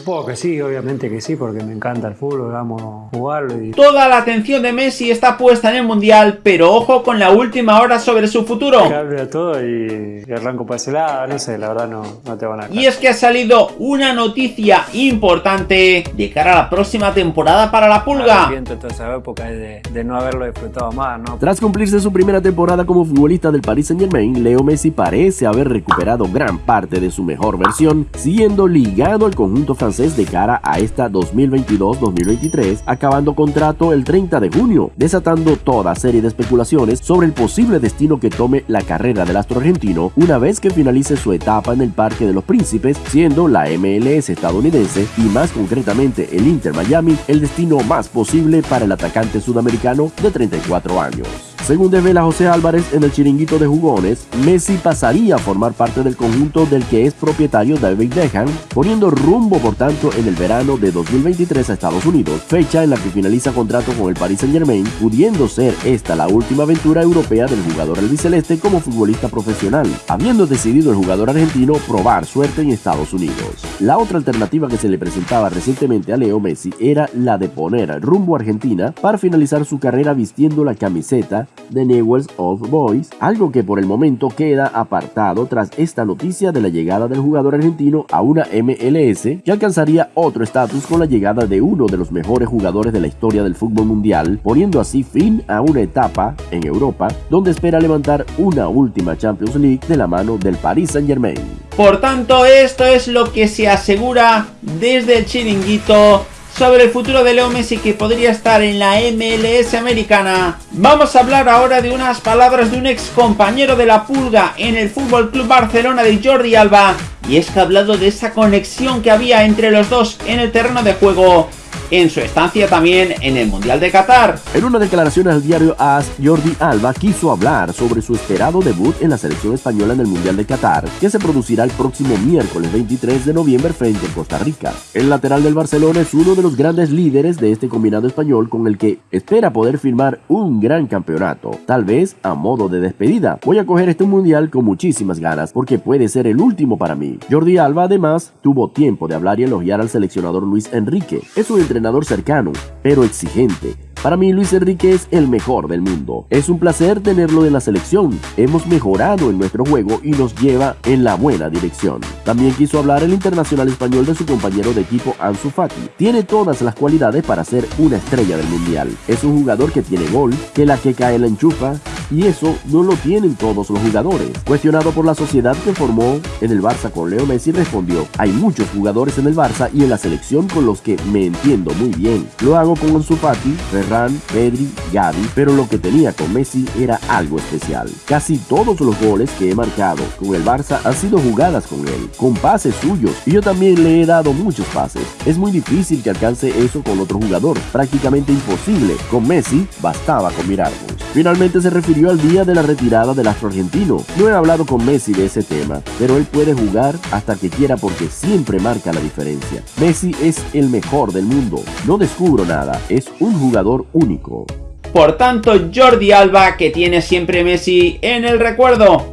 Supongo que sí, obviamente que sí, porque me encanta el fútbol, amo jugarlo y... Toda la atención de Messi está puesta en el Mundial, pero ojo con la última hora sobre su futuro. Que todo y, arranco para ese lado, no sé, la verdad no, no te van a... Y es que ha salido una noticia importante de cara a la próxima temporada para la Pulga. Arrepiento toda esa época de, de no haberlo disfrutado más, ¿no? Tras cumplirse su primera temporada como futbolista del Paris Saint Germain, Leo Messi parece haber recuperado gran parte de su mejor versión, siendo ligado al conjunto francés de cara a esta 2022-2023, acabando contrato el 30 de junio, desatando toda serie de especulaciones sobre el posible destino que tome la carrera del astro argentino una vez que finalice su etapa en el Parque de los Príncipes, siendo la MLS estadounidense y más concretamente el Inter Miami el destino más posible para el atacante sudamericano de 34 años. Según devela José Álvarez en el chiringuito de jugones, Messi pasaría a formar parte del conjunto del que es propietario David Beckham, poniendo rumbo por tanto en el verano de 2023 a Estados Unidos, fecha en la que finaliza contrato con el Paris Saint Germain, pudiendo ser esta la última aventura europea del jugador albiceleste como futbolista profesional, habiendo decidido el jugador argentino probar suerte en Estados Unidos. La otra alternativa que se le presentaba recientemente a Leo Messi era la de poner rumbo a Argentina para finalizar su carrera vistiendo la camiseta de Newell's Old Boys, algo que por el momento queda apartado tras esta noticia de la llegada del jugador argentino a una MLS que alcanzaría otro estatus con la llegada de uno de los mejores jugadores de la historia del fútbol mundial, poniendo así fin a una etapa en Europa donde espera levantar una última Champions League de la mano del Paris Saint Germain. Por tanto, esto es lo que se asegura desde el chiringuito sobre el futuro de Leo Messi que podría estar en la MLS americana. Vamos a hablar ahora de unas palabras de un ex compañero de la pulga en el Fútbol Club Barcelona de Jordi Alba. Y es que ha hablado de esa conexión que había entre los dos en el terreno de juego en su estancia también en el Mundial de Qatar. En una declaración al diario AS, Jordi Alba quiso hablar sobre su esperado debut en la selección española en el Mundial de Qatar, que se producirá el próximo miércoles 23 de noviembre frente a Costa Rica. El lateral del Barcelona es uno de los grandes líderes de este combinado español con el que espera poder firmar un gran campeonato, tal vez a modo de despedida. Voy a coger este Mundial con muchísimas ganas porque puede ser el último para mí. Jordi Alba además tuvo tiempo de hablar y elogiar al seleccionador Luis Enrique. Es un cercano, pero exigente, para mí Luis Enrique es el mejor del mundo. Es un placer tenerlo en la selección. Hemos mejorado en nuestro juego y nos lleva en la buena dirección. También quiso hablar el internacional español de su compañero de equipo Ansu Fati. Tiene todas las cualidades para ser una estrella del mundial. Es un jugador que tiene gol, que la que cae la enchufa, y eso no lo tienen todos los jugadores. Cuestionado por la sociedad que formó en el Barça con Leo Messi respondió, hay muchos jugadores en el Barça y en la selección con los que me entiendo muy bien. Lo hago con Ansu Fati, Ferran, Pedri, Gavi, pero lo que tenía con Messi era algo especial. Casi todos los goles que he marcado con el Barça han sido jugadas con él, con pases suyos, y yo también le he dado muchos pases. Es muy difícil que alcance eso con otro jugador, prácticamente imposible. Con Messi bastaba con mirarnos. Finalmente se refirió al día de la retirada del astro argentino. No he hablado con Messi de ese tema, pero él puede jugar hasta que quiera porque siempre marca la diferencia. Messi es el mejor del mundo. No descubro nada, es un jugador único. Por tanto, Jordi Alba que tiene siempre Messi en el recuerdo.